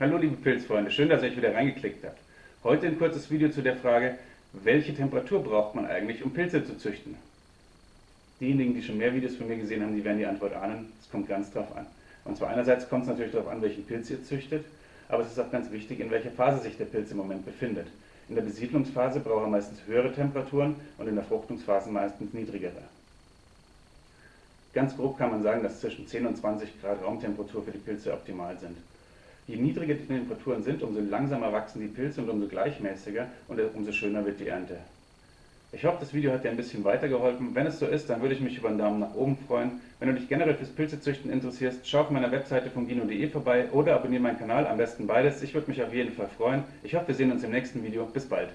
Hallo liebe Pilzfreunde, schön, dass ihr euch wieder reingeklickt habt. Heute ein kurzes Video zu der Frage, welche Temperatur braucht man eigentlich, um Pilze zu züchten? Diejenigen, die schon mehr Videos von mir gesehen haben, die werden die Antwort ahnen, es kommt ganz drauf an. Und zwar einerseits kommt es natürlich darauf an, welchen Pilz ihr züchtet, aber es ist auch ganz wichtig, in welcher Phase sich der Pilz im Moment befindet. In der Besiedlungsphase braucht er meistens höhere Temperaturen und in der Fruchtungsphase meistens niedrigere. Ganz grob kann man sagen, dass zwischen 10 und 20 Grad Raumtemperatur für die Pilze optimal sind. Je niedriger die Temperaturen sind, umso langsamer wachsen die Pilze und umso gleichmäßiger und umso schöner wird die Ernte. Ich hoffe, das Video hat dir ein bisschen weitergeholfen. Wenn es so ist, dann würde ich mich über einen Daumen nach oben freuen. Wenn du dich generell fürs Pilzezüchten interessierst, schau auf meiner Webseite von gino.de vorbei oder abonniere meinen Kanal, am besten beides. Ich würde mich auf jeden Fall freuen. Ich hoffe, wir sehen uns im nächsten Video. Bis bald.